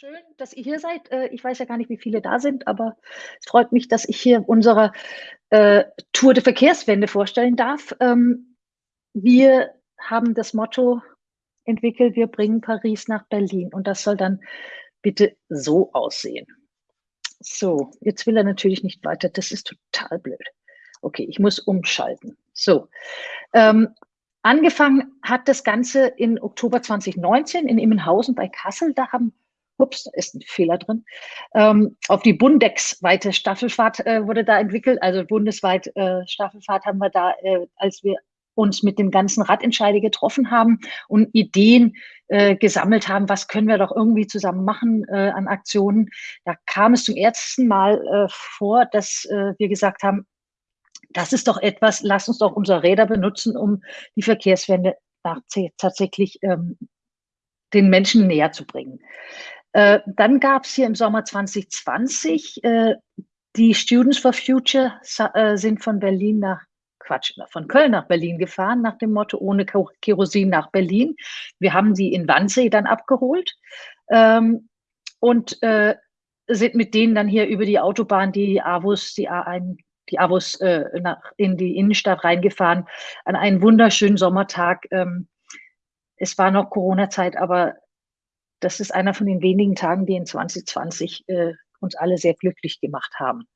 Schön, dass ihr hier seid. Äh, ich weiß ja gar nicht, wie viele da sind, aber es freut mich, dass ich hier unsere äh, Tour de Verkehrswende vorstellen darf. Ähm, wir haben das Motto entwickelt, wir bringen Paris nach Berlin und das soll dann bitte so aussehen. So, jetzt will er natürlich nicht weiter. Das ist total blöd. Okay, ich muss umschalten. So, ähm, angefangen hat das Ganze in Oktober 2019 in Immenhausen bei Kassel. Da haben ups, da ist ein Fehler drin, ähm, auf die Bundex-weite Staffelfahrt äh, wurde da entwickelt. Also bundesweit äh, Staffelfahrt haben wir da, äh, als wir uns mit den ganzen Radentscheide getroffen haben und Ideen äh, gesammelt haben, was können wir doch irgendwie zusammen machen äh, an Aktionen. Da kam es zum ersten Mal äh, vor, dass äh, wir gesagt haben, das ist doch etwas, lass uns doch unsere Räder benutzen, um die Verkehrswende tatsächlich ähm, den Menschen näher zu bringen. Äh, dann gab es hier im Sommer 2020 äh, die Students for Future äh, sind von Berlin nach Quatsch, von Köln nach Berlin gefahren, nach dem Motto ohne Kerosin nach Berlin. Wir haben sie in Wannsee dann abgeholt ähm, und äh, sind mit denen dann hier über die Autobahn, die AWUS, die A1, die AWUS äh, nach, in die Innenstadt reingefahren, an einen wunderschönen Sommertag. Ähm, es war noch Corona-Zeit, aber das ist einer von den wenigen Tagen, die in 2020 äh, uns alle sehr glücklich gemacht haben.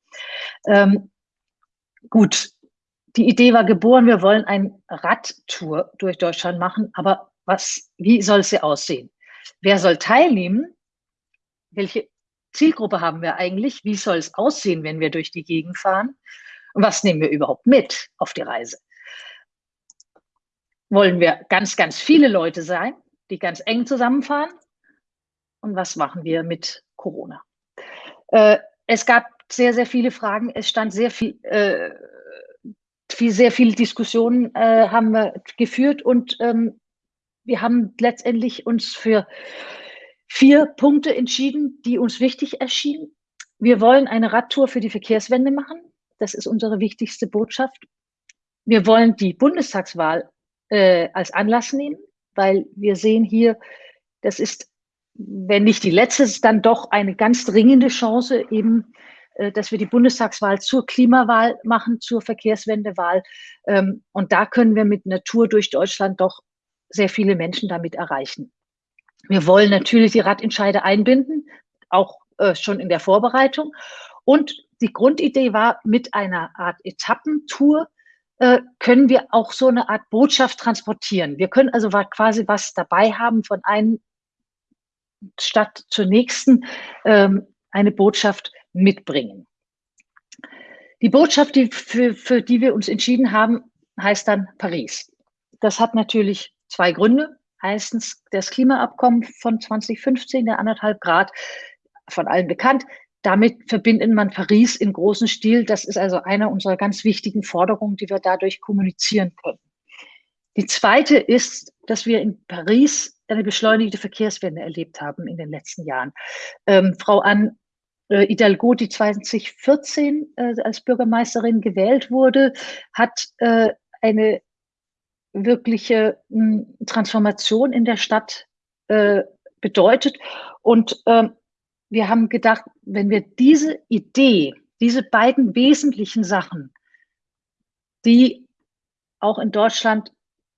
Ähm, gut, die Idee war geboren, wir wollen eine Radtour durch Deutschland machen, aber was, wie soll sie aussehen? Wer soll teilnehmen? Welche Zielgruppe haben wir eigentlich? Wie soll es aussehen, wenn wir durch die Gegend fahren? Und was nehmen wir überhaupt mit auf die Reise? Wollen wir ganz, ganz viele Leute sein, die ganz eng zusammenfahren? Und was machen wir mit Corona. Äh, es gab sehr, sehr viele Fragen. Es stand sehr viel, äh, viel sehr viele Diskussionen äh, haben wir geführt und ähm, wir haben letztendlich uns für vier Punkte entschieden, die uns wichtig erschienen. Wir wollen eine Radtour für die Verkehrswende machen. Das ist unsere wichtigste Botschaft. Wir wollen die Bundestagswahl äh, als Anlass nehmen, weil wir sehen hier, das ist wenn nicht die letzte, dann doch eine ganz dringende Chance, eben, äh, dass wir die Bundestagswahl zur Klimawahl machen, zur Verkehrswendewahl. Ähm, und da können wir mit Natur durch Deutschland doch sehr viele Menschen damit erreichen. Wir wollen natürlich die Radentscheide einbinden, auch äh, schon in der Vorbereitung. Und die Grundidee war, mit einer Art Etappentour äh, können wir auch so eine Art Botschaft transportieren. Wir können also quasi was dabei haben von einem statt zur nächsten ähm, eine Botschaft mitbringen. Die Botschaft, die für, für die wir uns entschieden haben, heißt dann Paris. Das hat natürlich zwei Gründe. Erstens das Klimaabkommen von 2015, der anderthalb Grad, von allen bekannt. Damit verbindet man Paris in großem Stil. Das ist also eine unserer ganz wichtigen Forderungen, die wir dadurch kommunizieren können. Die zweite ist, dass wir in Paris eine beschleunigte Verkehrswende erlebt haben in den letzten Jahren. Ähm, Frau Anne äh, Hidalgo, die 2014 äh, als Bürgermeisterin gewählt wurde, hat äh, eine wirkliche mh, hm, Transformation in der Stadt äh, bedeutet. Und ähm, wir haben gedacht, wenn wir diese Idee, diese beiden wesentlichen Sachen, die auch in Deutschland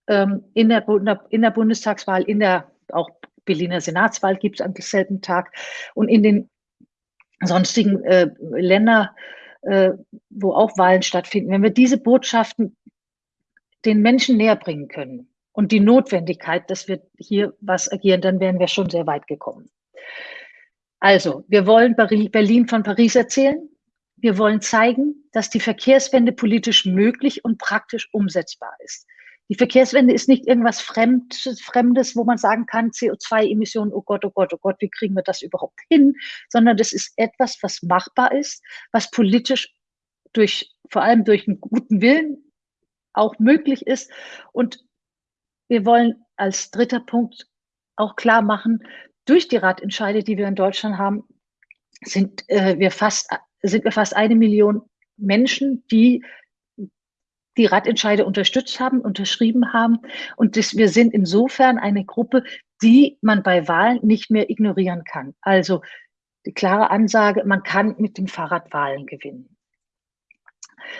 ähm, in, der, in der Bundestagswahl, in der auch Berliner Senatswahl gibt es am selben Tag und in den sonstigen äh, Ländern, äh, wo auch Wahlen stattfinden, wenn wir diese Botschaften den Menschen näher bringen können und die Notwendigkeit, dass wir hier was agieren, dann wären wir schon sehr weit gekommen. Also, wir wollen Berlin von Paris erzählen. Wir wollen zeigen, dass die Verkehrswende politisch möglich und praktisch umsetzbar ist. Die Verkehrswende ist nicht irgendwas Fremdes, wo man sagen kann, CO2-Emissionen, oh Gott, oh Gott, oh Gott, wie kriegen wir das überhaupt hin? Sondern das ist etwas, was machbar ist, was politisch durch, vor allem durch einen guten Willen auch möglich ist. Und wir wollen als dritter Punkt auch klar machen, durch die Ratentscheide, die wir in Deutschland haben, sind äh, wir fast, sind wir fast eine Million Menschen, die die Radentscheide unterstützt haben, unterschrieben haben. Und das, wir sind insofern eine Gruppe, die man bei Wahlen nicht mehr ignorieren kann. Also die klare Ansage, man kann mit dem Fahrrad Wahlen gewinnen.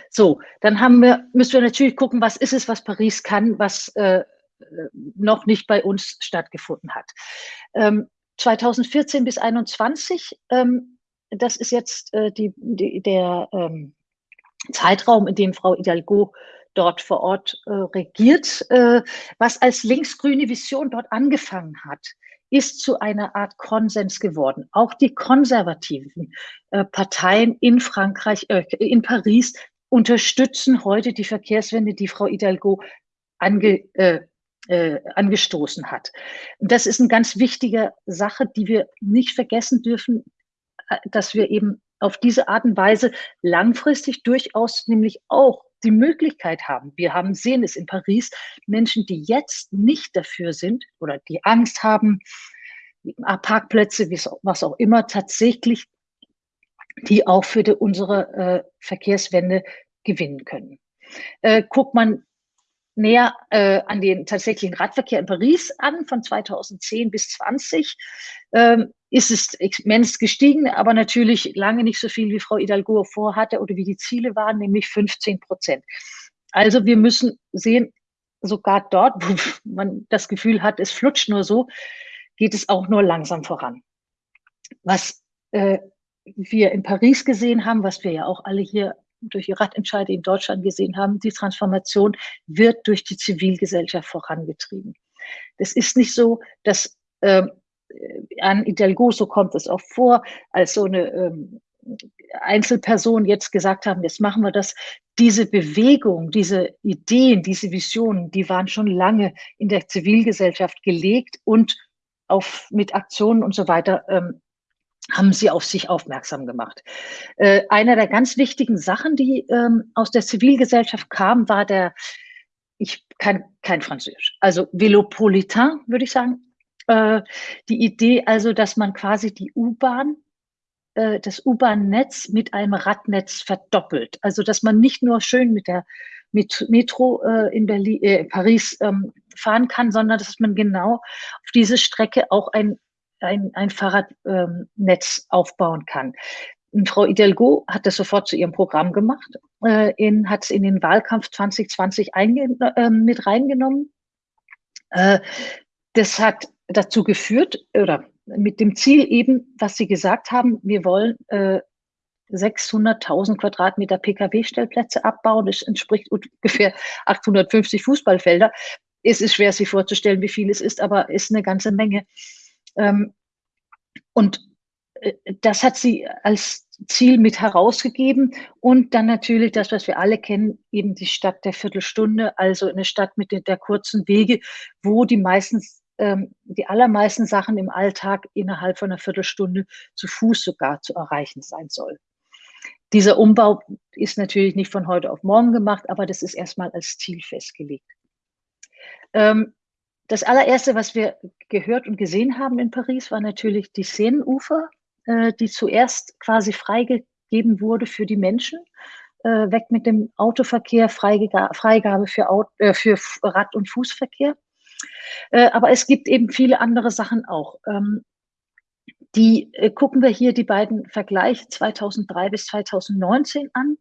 So, dann haben wir, müssen wir natürlich gucken, was ist es, was Paris kann, was äh, noch nicht bei uns stattgefunden hat. Ähm, 2014 bis 2021, ähm, das ist jetzt äh, die, die, der ähm, Zeitraum, in dem Frau Hidalgo dort vor Ort äh, regiert. Äh, was als linksgrüne Vision dort angefangen hat, ist zu einer Art Konsens geworden. Auch die konservativen äh, Parteien in Frankreich, äh, in Paris unterstützen heute die Verkehrswende, die Frau Hidalgo ange, äh, äh, angestoßen hat. Und das ist eine ganz wichtige Sache, die wir nicht vergessen dürfen, äh, dass wir eben auf diese Art und Weise langfristig durchaus nämlich auch die Möglichkeit haben. Wir haben sehen es in Paris, Menschen, die jetzt nicht dafür sind oder die Angst haben, Parkplätze, was auch immer, tatsächlich die auch für die, unsere äh, Verkehrswende gewinnen können. Äh, guckt man näher äh, an den tatsächlichen Radverkehr in Paris an, von 2010 bis 20, ähm, ist es immens gestiegen, aber natürlich lange nicht so viel, wie Frau Hidalgo vorhatte oder wie die Ziele waren, nämlich 15 Prozent. Also wir müssen sehen, sogar dort, wo man das Gefühl hat, es flutscht nur so, geht es auch nur langsam voran. Was äh, wir in Paris gesehen haben, was wir ja auch alle hier durch die Radentscheide in Deutschland gesehen haben, die Transformation wird durch die Zivilgesellschaft vorangetrieben. Das ist nicht so, dass ähm, an Hidalgo, so kommt es auch vor, als so eine ähm, Einzelperson jetzt gesagt haben, jetzt machen wir das. Diese Bewegung, diese Ideen, diese Visionen, die waren schon lange in der Zivilgesellschaft gelegt und auf, mit Aktionen und so weiter ähm, haben sie auf sich aufmerksam gemacht. Äh, einer der ganz wichtigen Sachen, die ähm, aus der Zivilgesellschaft kam, war der, ich kann kein Französisch, also Velopolitain, würde ich sagen. Äh, die Idee also, dass man quasi die U-Bahn, äh, das U-Bahn-Netz mit einem Radnetz verdoppelt. Also, dass man nicht nur schön mit der mit Metro äh, in Berlin, äh, Paris ähm, fahren kann, sondern dass man genau auf diese Strecke auch ein ein, ein Fahrradnetz ähm, aufbauen kann. Frau Hidalgo hat das sofort zu ihrem Programm gemacht, äh, in, hat es in den Wahlkampf 2020 äh, mit reingenommen. Äh, das hat dazu geführt, oder mit dem Ziel eben, was Sie gesagt haben, wir wollen äh, 600.000 Quadratmeter Pkw-Stellplätze abbauen. Das entspricht ungefähr 850 Fußballfelder. Es ist schwer, sich vorzustellen, wie viel es ist, aber ist eine ganze Menge. Ähm, und äh, das hat sie als Ziel mit herausgegeben und dann natürlich das, was wir alle kennen, eben die Stadt der Viertelstunde, also eine Stadt mit der, der kurzen Wege, wo die meistens ähm, die allermeisten Sachen im Alltag innerhalb von einer Viertelstunde zu Fuß sogar zu erreichen sein soll. Dieser Umbau ist natürlich nicht von heute auf morgen gemacht, aber das ist erstmal als Ziel festgelegt. Ähm, das allererste, was wir gehört und gesehen haben in Paris, war natürlich die Seenufer, äh, die zuerst quasi freigegeben wurde für die Menschen. Äh, weg mit dem Autoverkehr, Freigabe für, Auto, äh, für Rad- und Fußverkehr. Äh, aber es gibt eben viele andere Sachen auch. Ähm, die äh, gucken wir hier die beiden Vergleiche 2003 bis 2019 an.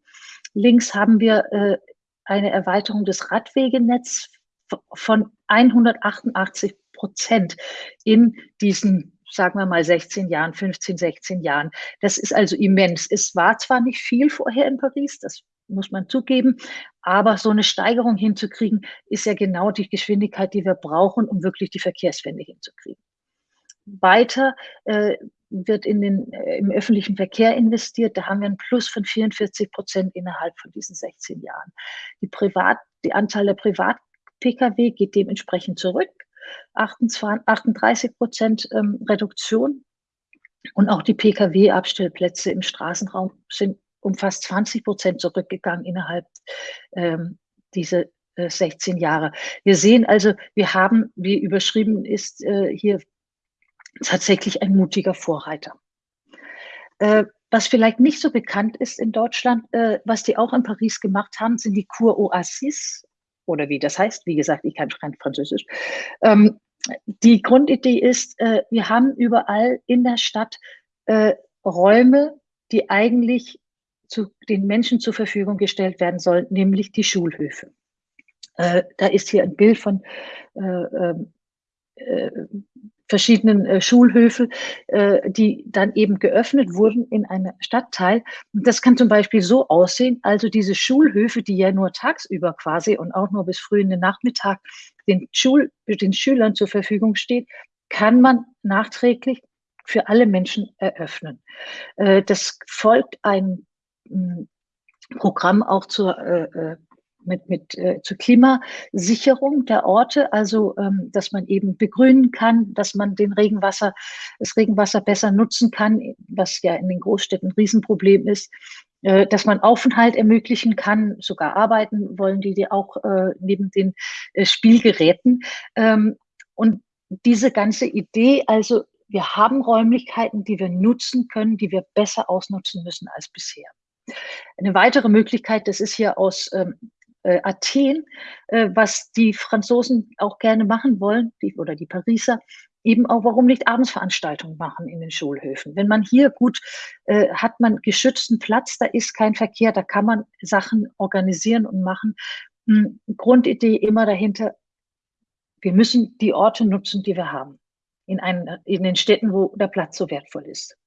Links haben wir äh, eine Erweiterung des Radwegenetzes von 188 Prozent in diesen, sagen wir mal, 16 Jahren, 15, 16 Jahren. Das ist also immens. Es war zwar nicht viel vorher in Paris, das muss man zugeben, aber so eine Steigerung hinzukriegen, ist ja genau die Geschwindigkeit, die wir brauchen, um wirklich die Verkehrswende hinzukriegen. Weiter äh, wird in den, äh, im öffentlichen Verkehr investiert. Da haben wir einen Plus von 44 Prozent innerhalb von diesen 16 Jahren. Die Privat, die Anzahl der Privat Pkw geht dementsprechend zurück. 38 Prozent ähm, Reduktion. Und auch die Pkw-Abstellplätze im Straßenraum sind um fast 20 Prozent zurückgegangen innerhalb ähm, dieser äh, 16 Jahre. Wir sehen also, wir haben, wie überschrieben ist, äh, hier tatsächlich ein mutiger Vorreiter. Äh, was vielleicht nicht so bekannt ist in Deutschland, äh, was die auch in Paris gemacht haben, sind die Kur Oasis oder wie das heißt. Wie gesagt, ich kann kein Französisch. Ähm, die Grundidee ist, äh, wir haben überall in der Stadt äh, Räume, die eigentlich zu den Menschen zur Verfügung gestellt werden sollen, nämlich die Schulhöfe. Äh, da ist hier ein Bild von äh, ähm, äh, verschiedenen äh, Schulhöfe, äh, die dann eben geöffnet wurden in einem Stadtteil. Und das kann zum Beispiel so aussehen, also diese Schulhöfe, die ja nur tagsüber quasi und auch nur bis früh in den Nachmittag den, Schul den Schülern zur Verfügung steht, kann man nachträglich für alle Menschen eröffnen. Äh, das folgt ein hm, Programm auch zur äh, äh mit, mit äh, zur Klimasicherung der Orte, also ähm, dass man eben begrünen kann, dass man den Regenwasser, das Regenwasser besser nutzen kann, was ja in den Großstädten ein Riesenproblem ist, äh, dass man Aufenthalt ermöglichen kann, sogar arbeiten wollen die, die auch äh, neben den äh, Spielgeräten. Ähm, und diese ganze Idee, also wir haben Räumlichkeiten, die wir nutzen können, die wir besser ausnutzen müssen als bisher. Eine weitere Möglichkeit, das ist hier aus ähm, äh, Athen, äh, was die Franzosen auch gerne machen wollen, die, oder die Pariser, eben auch, warum nicht Abendsveranstaltungen machen in den Schulhöfen. Wenn man hier gut, äh, hat man geschützten Platz, da ist kein Verkehr, da kann man Sachen organisieren und machen. Hm, Grundidee immer dahinter, wir müssen die Orte nutzen, die wir haben, in, einen, in den Städten, wo der Platz so wertvoll ist.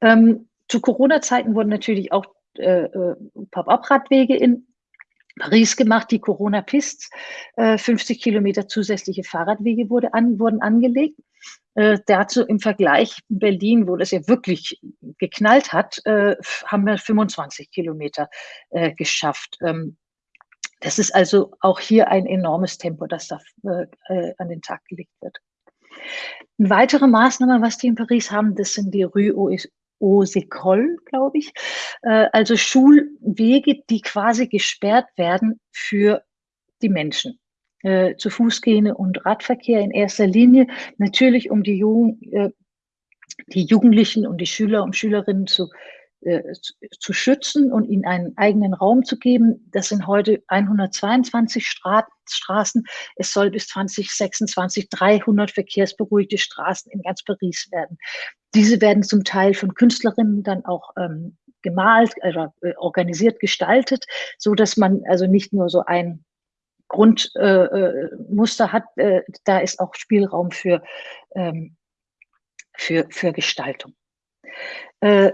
Ähm, zu Corona-Zeiten wurden natürlich auch äh, äh Pop-up-Radwege in Paris gemacht, die Corona-Pists. Äh, 50 Kilometer zusätzliche Fahrradwege wurde an, wurden angelegt. Äh, dazu im Vergleich in Berlin, wo das ja wirklich geknallt hat, äh, haben wir 25 Kilometer äh, geschafft. Ähm, das ist also auch hier ein enormes Tempo, das da äh, äh, an den Tag gelegt wird. Eine weitere Maßnahme, was die in Paris haben, das sind die Rue Osekol, glaube ich. Äh, also Schulwege, die quasi gesperrt werden für die Menschen. Äh, zu Fußgänger und Radverkehr in erster Linie. Natürlich, um die, Jugend, äh, die Jugendlichen und die Schüler und Schülerinnen zu äh, zu, schützen und ihnen einen eigenen Raum zu geben. Das sind heute 122 Stra Straßen. Es soll bis 2026 300 verkehrsberuhigte Straßen in ganz Paris werden. Diese werden zum Teil von Künstlerinnen dann auch ähm, gemalt, also äh, organisiert, gestaltet, so dass man also nicht nur so ein Grundmuster äh, äh hat, äh, da ist auch Spielraum für, ähm, für, für Gestaltung. Äh,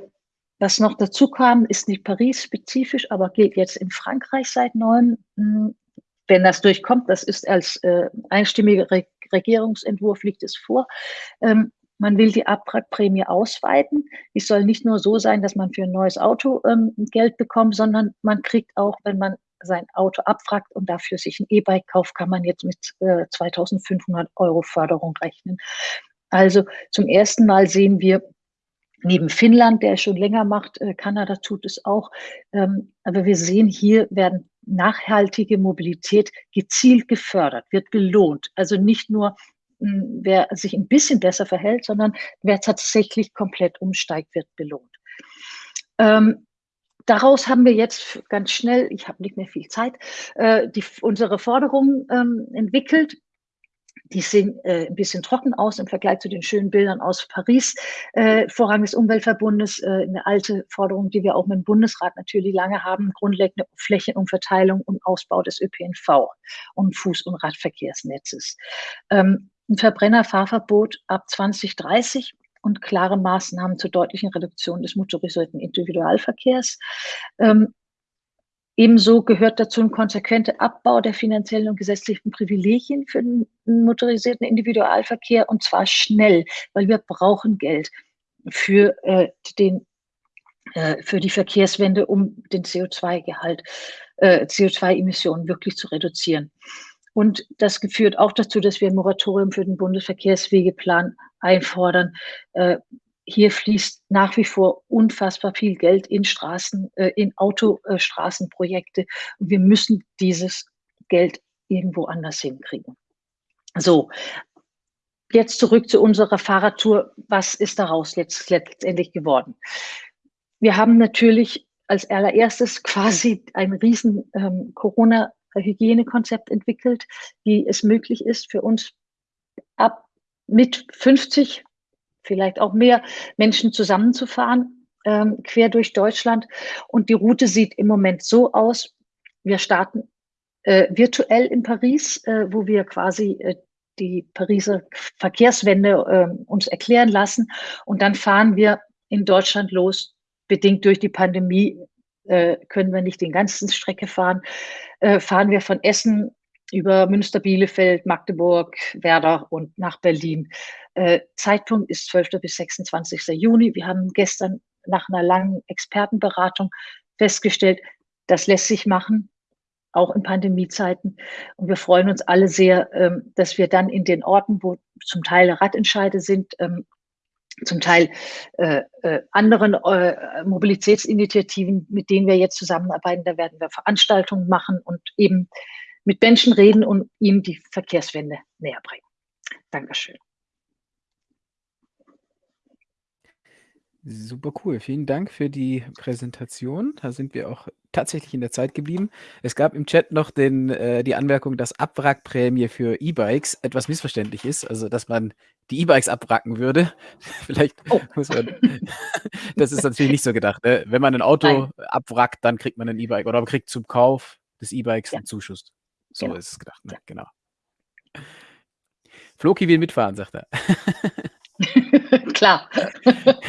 was noch dazu kam, ist nicht Paris-spezifisch, aber gilt jetzt in Frankreich seit neuem. Hm, wenn das durchkommt, das ist als äh, einstimmiger Re Regierungsentwurf liegt es vor. Ähm, man will die Abwrackprämie ausweiten. Die soll nicht nur so sein, dass man für ein neues Auto ähm, Geld bekommt, sondern man kriegt auch, wenn man sein Auto abwrackt und dafür sich ein E-Bike kauft, kann man jetzt mit äh, 2500 Euro Förderung rechnen. Also zum ersten Mal sehen wir, neben Finnland, der es schon länger macht, äh, Kanada tut es auch. Ähm, aber wir sehen, hier werden nachhaltige Mobilität gezielt gefördert, wird belohnt. Also nicht nur, hm, wer sich ein bisschen besser verhält, sondern wer tatsächlich komplett umsteigt, wird belohnt. Ähm, daraus haben wir jetzt ganz schnell, ich habe nicht mehr viel Zeit, äh, die, unsere Forderungen ähm, entwickelt die sehen äh, ein bisschen trocken aus im Vergleich zu den schönen Bildern aus Paris. Äh, Vorrang des Umweltverbundes, äh, eine alte Forderung, die wir auch mit dem Bundesrat natürlich lange haben, grundlegende Flächenumverteilung und Ausbau des ÖPNV und Fuß- und Radverkehrsnetzes. Ähm, ein Verbrennerfahrverbot ab 2030 und klare Maßnahmen zur deutlichen Reduktion des motorisierten Individualverkehrs. Ähm, Ebenso gehört dazu ein konsequenter Abbau der finanziellen und gesetzlichen Privilegien für den motorisierten Individualverkehr und zwar schnell, weil wir brauchen Geld für äh, den äh, für die Verkehrswende, um den CO2-Gehalt, äh, CO2-Emissionen wirklich zu reduzieren. Und das führt auch dazu, dass wir ein Moratorium für den Bundesverkehrswegeplan einfordern, äh, hier fließt nach wie vor unfassbar viel Geld in Straßen, äh, in Autostraßenprojekte. Und wir müssen dieses Geld irgendwo anders hinkriegen. So, jetzt zurück zu unserer Fahrradtour. Was ist daraus letzt, letztendlich geworden? Wir haben natürlich als allererstes quasi ein riesen ähm, Corona-Hygienekonzept entwickelt, wie es möglich ist für uns ab mit 50, vielleicht auch mehr Menschen zusammenzufahren, ähm, quer durch Deutschland. Und die Route sieht im Moment so aus, wir starten äh, virtuell in Paris, äh, wo wir quasi äh, die Pariser Verkehrswende äh, uns erklären lassen. Und dann fahren wir in Deutschland los. Bedingt durch die Pandemie äh, können wir nicht den ganzen Strecke fahren. Äh, fahren wir von Essen über Münster, Bielefeld, Magdeburg, Werder und nach Berlin. Äh, Zeitpunkt ist 12. bis 26. Juni. Wir haben gestern nach einer langen Expertenberatung festgestellt, das lässt sich machen auch in Pandemiezeiten. Und wir freuen uns alle sehr, ähm, dass wir dann in den Orten, wo zum Teil Radentscheide sind, ähm, zum Teil äh, äh, anderen äh, Mobilitätsinitiativen, mit denen wir jetzt zusammenarbeiten, da werden wir Veranstaltungen machen und eben mit Menschen reden und ihnen die Verkehrswende näher bringen. Dankeschön. Super cool. Vielen Dank für die Präsentation. Da sind wir auch tatsächlich in der Zeit geblieben. Es gab im Chat noch den, äh, die Anmerkung, dass Abwrackprämie für E-Bikes etwas missverständlich ist, also dass man die E-Bikes abwracken würde. Vielleicht Oh. muss man das ist natürlich nicht so gedacht, ne? Wenn man ein Auto Nein. abwrackt, dann kriegt man ein E-Bike oder man kriegt zum Kauf des E-Bikes Ja. 'n Zuschuss. So Genau. ist es gedacht, ne? Ja. Genau. Floki will mitfahren, sagt er. Klar.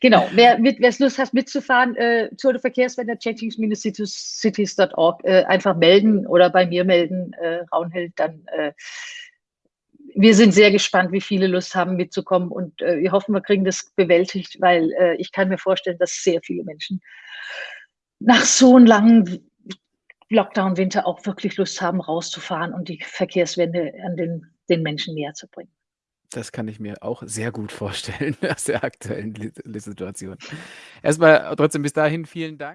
Genau. Wer mit wer's Lust hat mitzufahren, äh, Tour de Verkehrswende change-cities.org, äh, einfach melden oder bei mir melden, äh, Raunhild, dann, äh wir sind sehr gespannt, wie viele Lust haben mitzukommen und, äh, wir hoffen, wir kriegen das bewältigt, weil, äh, ich kann mir vorstellen, dass sehr viele Menschen nach so 'n langen Lockdown-Winter auch wirklich Lust haben, rauszufahren und die Verkehrswende an den den Menschen näher zu bringen. Das kann ich mir auch sehr gut vorstellen aus der aktuellen Situation. Erst mal trotzdem bis dahin vielen Dank.